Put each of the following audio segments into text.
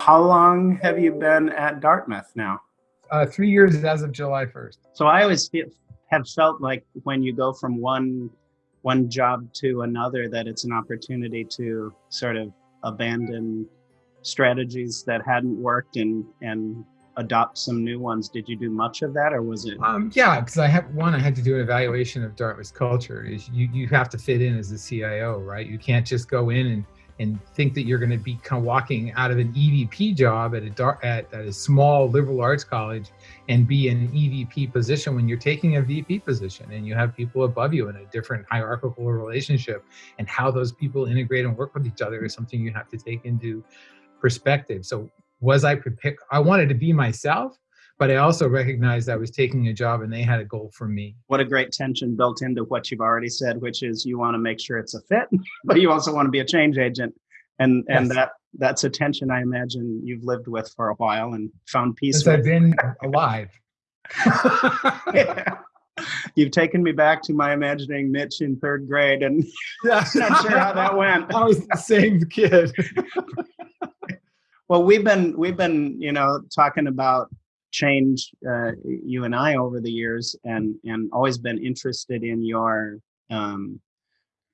How long have you been at Dartmouth now? Uh, three years as of July 1st. So I always feel, have felt like when you go from one one job to another, that it's an opportunity to sort of abandon strategies that hadn't worked and and adopt some new ones. Did you do much of that, or was it? Um, yeah, because I have one. I had to do an evaluation of Dartmouth's culture. Is you you have to fit in as a CIO, right? You can't just go in and and think that you're going to be kind of walking out of an EVP job at a at, at a small liberal arts college and be in an EVP position when you're taking a VP position and you have people above you in a different hierarchical relationship and how those people integrate and work with each other is something you have to take into perspective. So was I prepared? I wanted to be myself, but I also recognized I was taking a job and they had a goal for me. What a great tension built into what you've already said, which is you want to make sure it's a fit, but you also want to be a change agent. And and yes. that that's a tension I imagine you've lived with for a while and found peace Since with. I've been alive. yeah. You've taken me back to my imagining Mitch in third grade, and yeah. not sure how that went. I was the same kid. Well, we've been we've been you know talking about change uh, you and I over the years, and and always been interested in your um,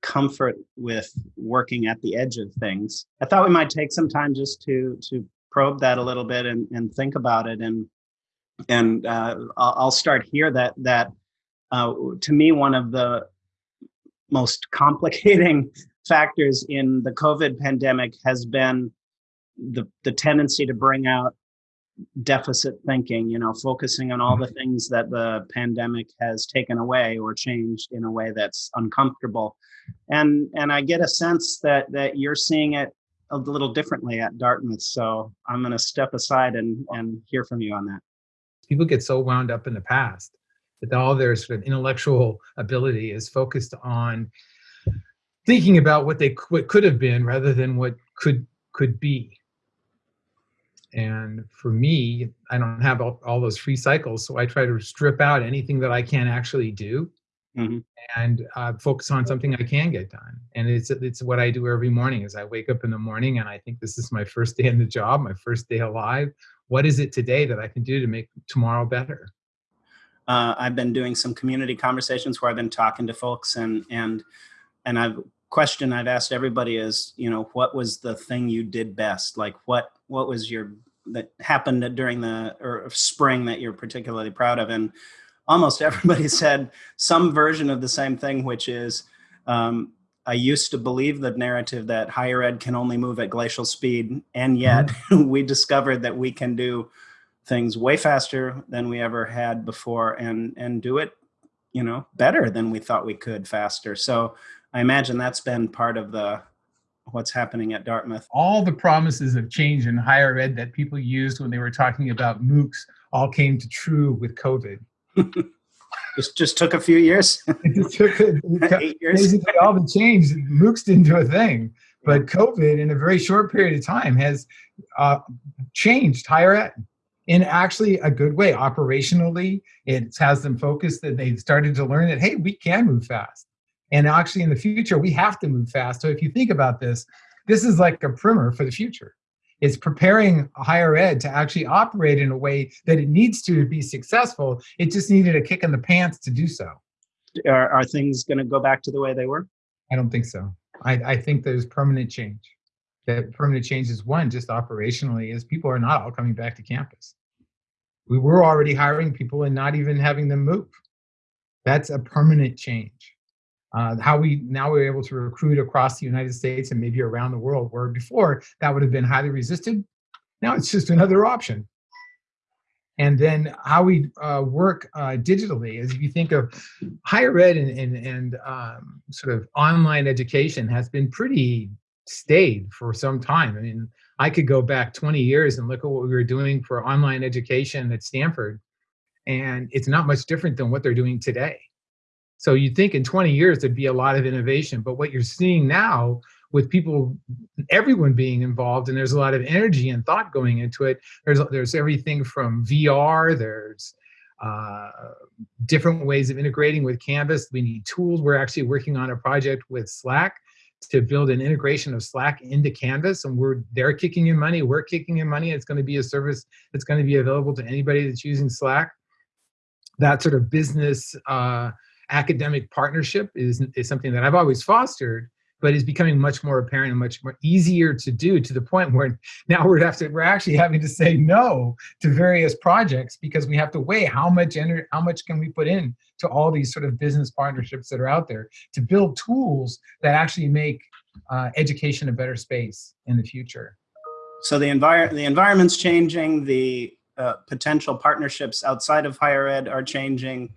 comfort with working at the edge of things. I thought we might take some time just to to probe that a little bit and and think about it and and uh, I'll start here that that uh, to me one of the most complicating factors in the COVID pandemic has been the the tendency to bring out deficit thinking you know focusing on all the mm-hmm. things that the pandemic has taken away or changed in a way that's uncomfortable. And and i get a sense that that you're seeing it a little differently at dartmouth so i'm going to step aside and and hear from you on that. People get so wound up in the past that all their sort of intellectual ability is focused on thinking about what they what could have been rather than what could could be and for me, I don't have all, all, those free cycles. So I try to strip out anything that I can actually do mm-hmm. and uh, focus on something I can get done. And it's, it's what I do every morning is I wake up in the morning and I think this is my first day in the job, my first day alive. What is it today that I can do to make tomorrow better? Uh, I've been doing some community conversations where I've been talking to folks and, and, and I've question I've asked everybody is, you know, what was the thing you did best? Like what what was your that happened during the or spring that you're particularly proud of? And almost everybody said some version of the same thing, which is um, I used to believe the narrative that higher ed can only move at glacial speed, and yet mm-hmm. we discovered that we can do things way faster than we ever had before, and and do it, you know, better than we thought we could faster. So I imagine that's been part of the what's happening at Dartmouth. All the promises of change in higher ed that people used when they were talking about MOOCs all came to true with COVID. just just took a few years. it took eight years. Basically, all the change. MOOCs didn't do a thing, but COVID, in a very short period of time, has uh, changed higher ed in actually a good way. Operationally, it has them focused that they've started to learn that hey, we can move fast. And actually, in the future, we have to move fast. So if you think about this, this is like a primer for the future. It's preparing higher ed to actually operate in a way that it needs to be successful. It just needed a kick in the pants to do so. Are, are things going to go back to the way they were? I don't think so. I, I think there's permanent change. That permanent change is one, just operationally, is people are not all coming back to campus. We were already hiring people and not even having them move. That's a permanent change uh, how we now we're able to recruit across the United States and maybe around the world, where before that would have been highly resisted. Now it's just another option. And then how we uh, work uh, digitally, as you think of higher ed and, and, and um, sort of online education has been pretty staid for some time. I mean, I could go back 20 years and look at what we were doing for online education at Stanford, and it's not much different than what they're doing today. So you'd think in 20 years there'd be a lot of innovation, but what you're seeing now with people, everyone being involved, and there's a lot of energy and thought going into it. There's there's everything from VR. There's uh, different ways of integrating with Canvas. We need tools. We're actually working on a project with Slack to build an integration of Slack into Canvas, and we're they're kicking in money, we're kicking in money. It's going to be a service that's going to be available to anybody that's using Slack. That sort of business uh, academic partnership is is something that I've always fostered, but is becoming much more apparent and much more easier to do to the point where now we're have to we're actually having to say no to various projects because we have to weigh how much energy how much can we put in to all these sort of business partnerships that are out there to build tools that actually make uh, education a better space in the future So the envir, the environment's changing, the uh, potential partnerships outside of higher ed are changing.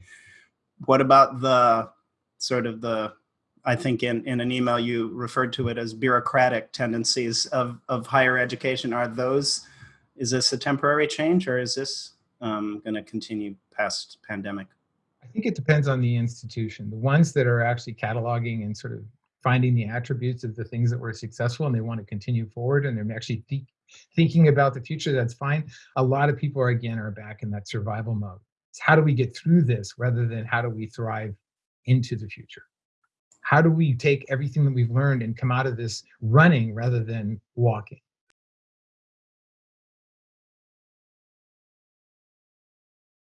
What about the sort of the, I think in, in an email you referred to it as bureaucratic tendencies of, of higher education. Are those, is this a temporary change or is this um, going to continue past pandemic? I think it depends on the institution. The ones that are actually cataloging and sort of finding the attributes of the things that were successful and they want to continue forward and they're actually think, thinking about the future, that's fine. A lot of people are again are back in that survival mode. It's how do we get through this rather than how do we thrive into the future? How do we take everything that we've learned and come out of this running rather than walking?